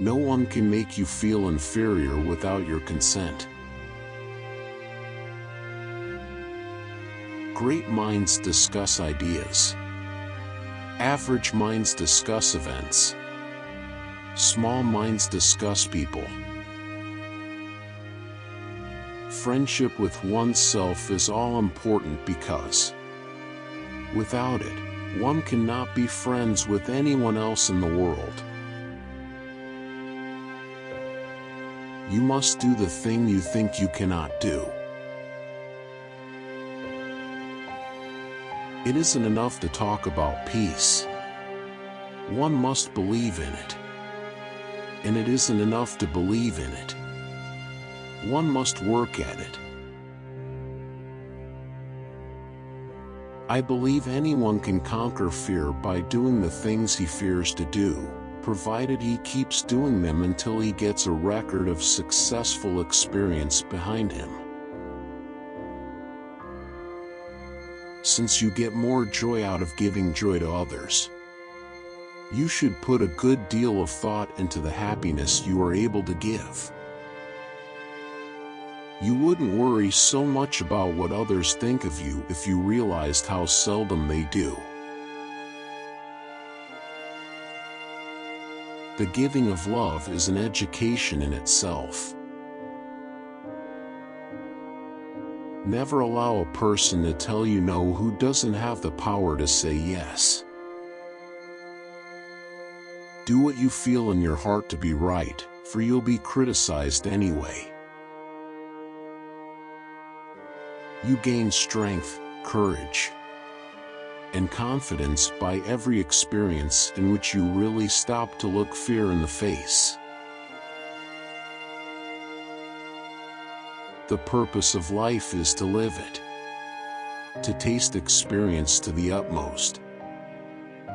No one can make you feel inferior without your consent. Great minds discuss ideas. Average minds discuss events. Small minds discuss people. Friendship with oneself is all important because without it, one cannot be friends with anyone else in the world. You must do the thing you think you cannot do. It isn't enough to talk about peace. One must believe in it. And it isn't enough to believe in it. One must work at it. I believe anyone can conquer fear by doing the things he fears to do, provided he keeps doing them until he gets a record of successful experience behind him. since you get more joy out of giving joy to others. You should put a good deal of thought into the happiness you are able to give. You wouldn't worry so much about what others think of you if you realized how seldom they do. The giving of love is an education in itself. Never allow a person to tell you no who doesn't have the power to say yes. Do what you feel in your heart to be right, for you'll be criticized anyway. You gain strength, courage, and confidence by every experience in which you really stop to look fear in the face. The purpose of life is to live it. To taste experience to the utmost.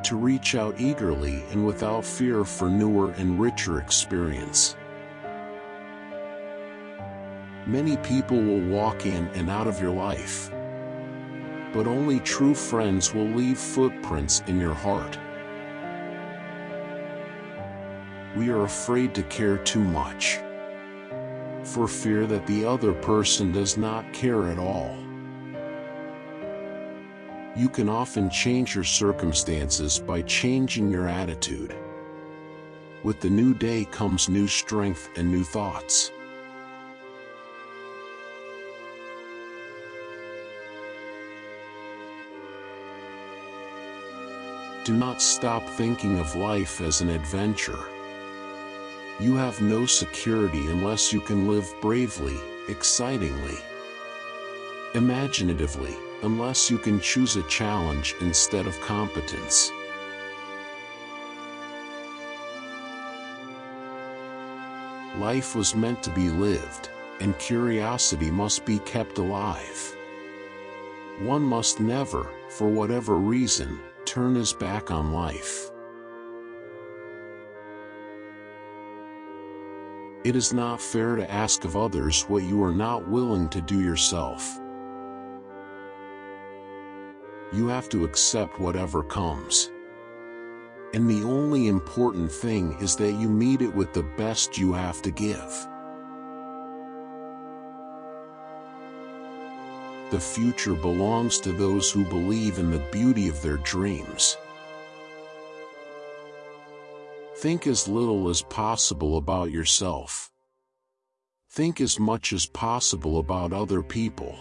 To reach out eagerly and without fear for newer and richer experience. Many people will walk in and out of your life. But only true friends will leave footprints in your heart. We are afraid to care too much for fear that the other person does not care at all. You can often change your circumstances by changing your attitude. With the new day comes new strength and new thoughts. Do not stop thinking of life as an adventure. You have no security unless you can live bravely, excitingly, imaginatively, unless you can choose a challenge instead of competence. Life was meant to be lived, and curiosity must be kept alive. One must never, for whatever reason, turn his back on life. It is not fair to ask of others what you are not willing to do yourself. You have to accept whatever comes. And the only important thing is that you meet it with the best you have to give. The future belongs to those who believe in the beauty of their dreams. Think as little as possible about yourself. Think as much as possible about other people.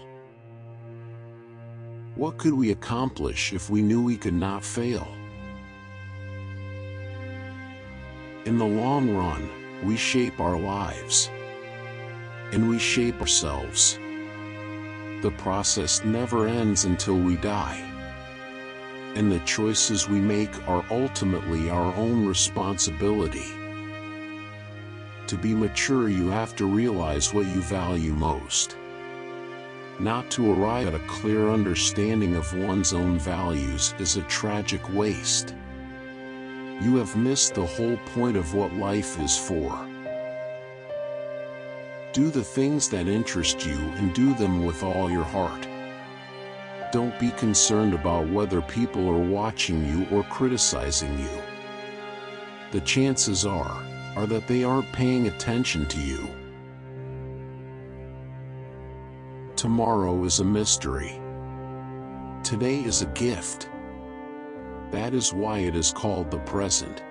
What could we accomplish if we knew we could not fail? In the long run, we shape our lives. And we shape ourselves. The process never ends until we die and the choices we make are ultimately our own responsibility. To be mature you have to realize what you value most. Not to arrive at a clear understanding of one's own values is a tragic waste. You have missed the whole point of what life is for. Do the things that interest you and do them with all your heart. Don't be concerned about whether people are watching you or criticizing you. The chances are, are that they aren't paying attention to you. Tomorrow is a mystery. Today is a gift. That is why it is called the present.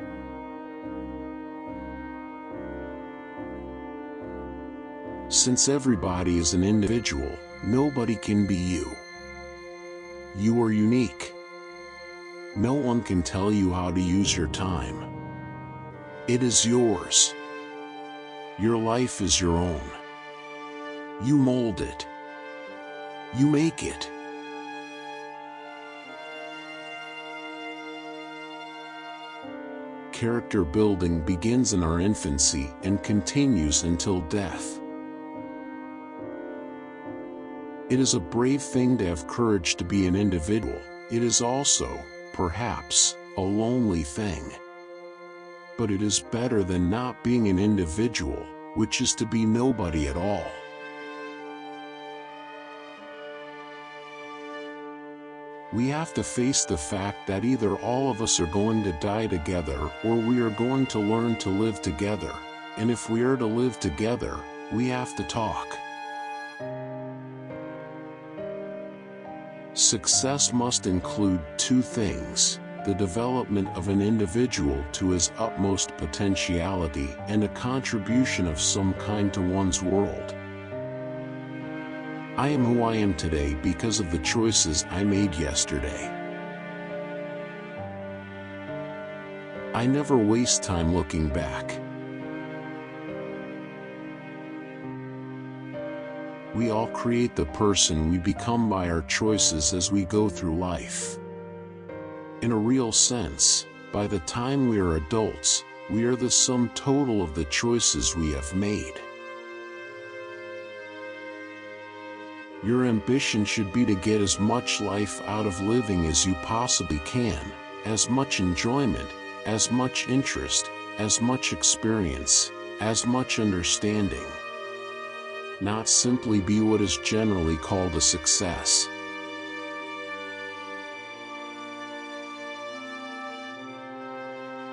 Since everybody is an individual, nobody can be you. You are unique. No one can tell you how to use your time. It is yours. Your life is your own. You mold it. You make it. Character building begins in our infancy and continues until death. It is a brave thing to have courage to be an individual. It is also, perhaps, a lonely thing. But it is better than not being an individual, which is to be nobody at all. We have to face the fact that either all of us are going to die together or we are going to learn to live together, and if we are to live together, we have to talk. Success must include two things, the development of an individual to his utmost potentiality and a contribution of some kind to one's world. I am who I am today because of the choices I made yesterday. I never waste time looking back. We all create the person we become by our choices as we go through life. In a real sense, by the time we are adults, we are the sum total of the choices we have made. Your ambition should be to get as much life out of living as you possibly can, as much enjoyment, as much interest, as much experience, as much understanding not simply be what is generally called a success.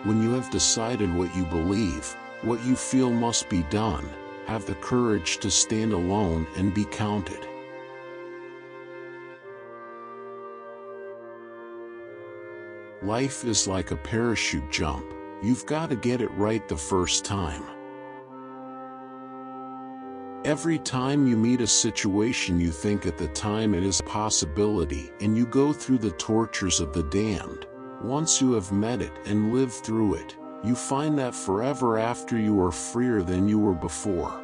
When you have decided what you believe, what you feel must be done, have the courage to stand alone and be counted. Life is like a parachute jump, you've got to get it right the first time. Every time you meet a situation you think at the time it is a possibility and you go through the tortures of the damned, once you have met it and lived through it, you find that forever after you are freer than you were before.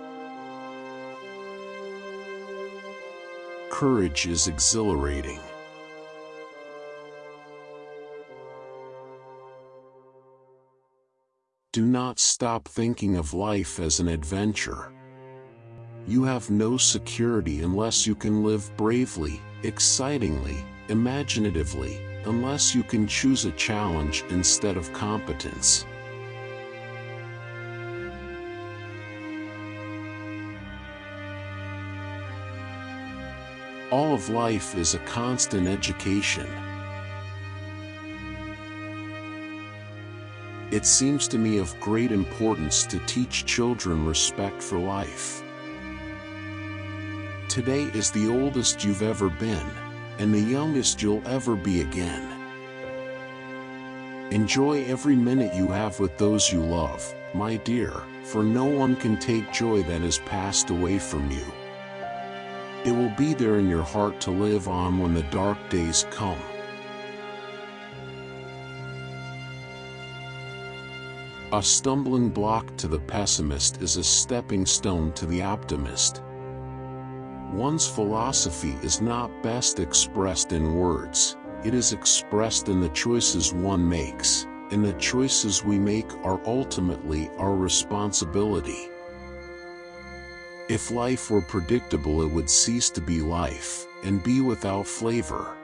Courage is exhilarating. Do not stop thinking of life as an adventure. You have no security unless you can live bravely, excitingly, imaginatively, unless you can choose a challenge instead of competence. All of life is a constant education. It seems to me of great importance to teach children respect for life. Today is the oldest you've ever been, and the youngest you'll ever be again. Enjoy every minute you have with those you love, my dear, for no one can take joy that has passed away from you. It will be there in your heart to live on when the dark days come. A stumbling block to the pessimist is a stepping stone to the optimist. One's philosophy is not best expressed in words, it is expressed in the choices one makes, and the choices we make are ultimately our responsibility. If life were predictable it would cease to be life, and be without flavor.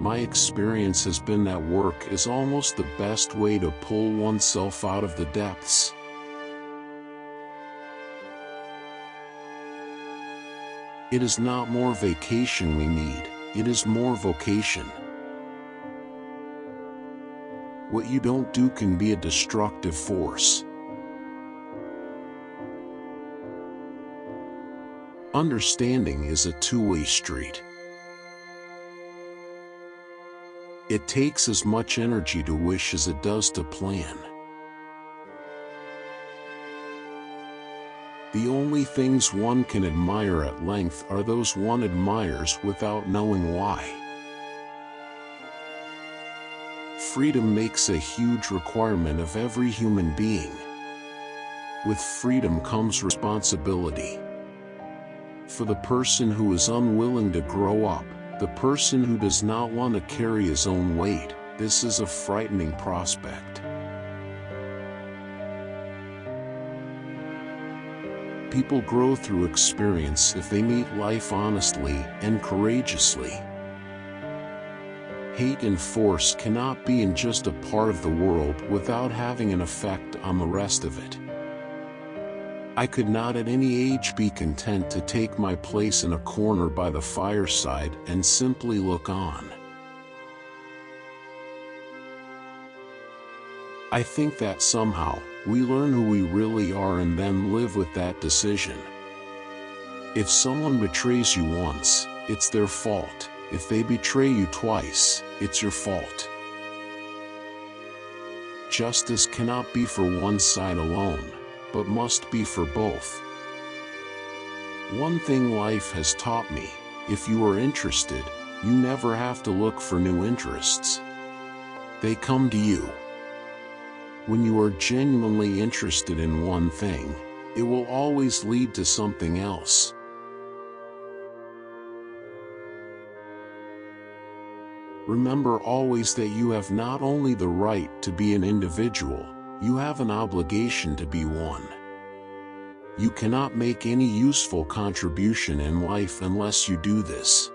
My experience has been that work is almost the best way to pull oneself out of the depths. It is not more vacation we need, it is more vocation. What you don't do can be a destructive force. Understanding is a two-way street. It takes as much energy to wish as it does to plan. The only things one can admire at length are those one admires without knowing why. Freedom makes a huge requirement of every human being. With freedom comes responsibility. For the person who is unwilling to grow up, the person who does not want to carry his own weight, this is a frightening prospect. People grow through experience if they meet life honestly and courageously. Hate and force cannot be in just a part of the world without having an effect on the rest of it. I could not at any age be content to take my place in a corner by the fireside and simply look on. I think that somehow, we learn who we really are and then live with that decision. If someone betrays you once, it's their fault. If they betray you twice, it's your fault. Justice cannot be for one side alone but must be for both. One thing life has taught me, if you are interested, you never have to look for new interests. They come to you. When you are genuinely interested in one thing, it will always lead to something else. Remember always that you have not only the right to be an individual, you have an obligation to be one. You cannot make any useful contribution in life unless you do this.